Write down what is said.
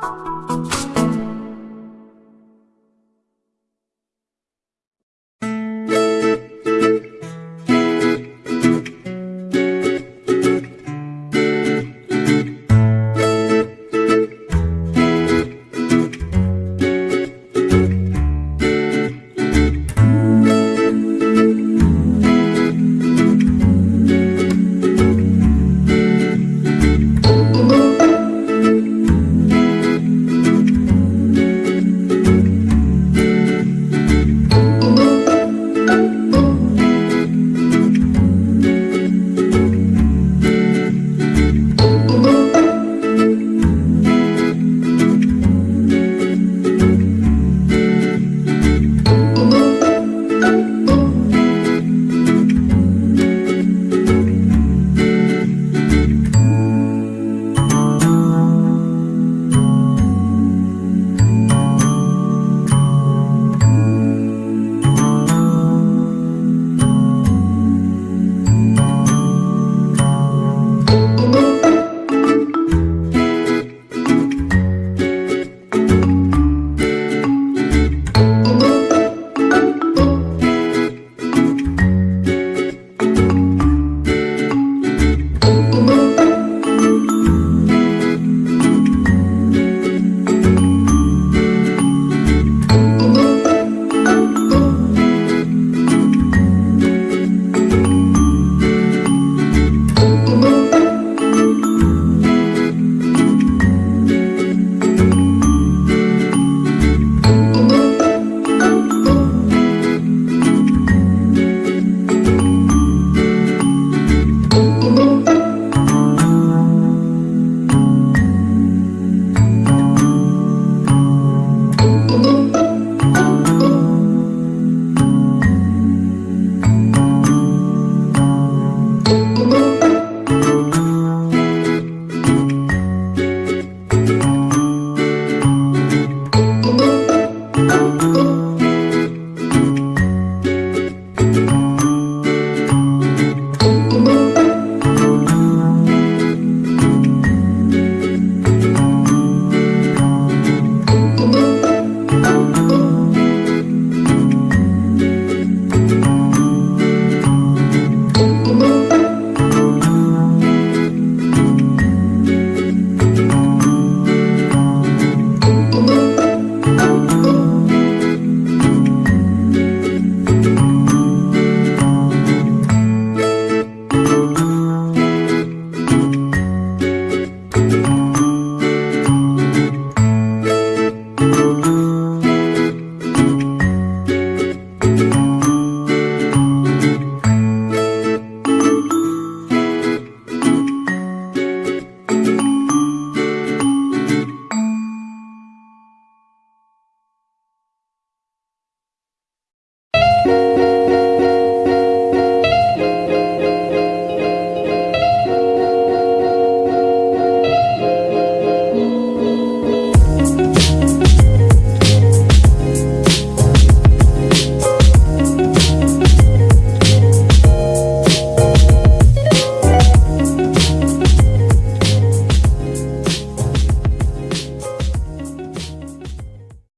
you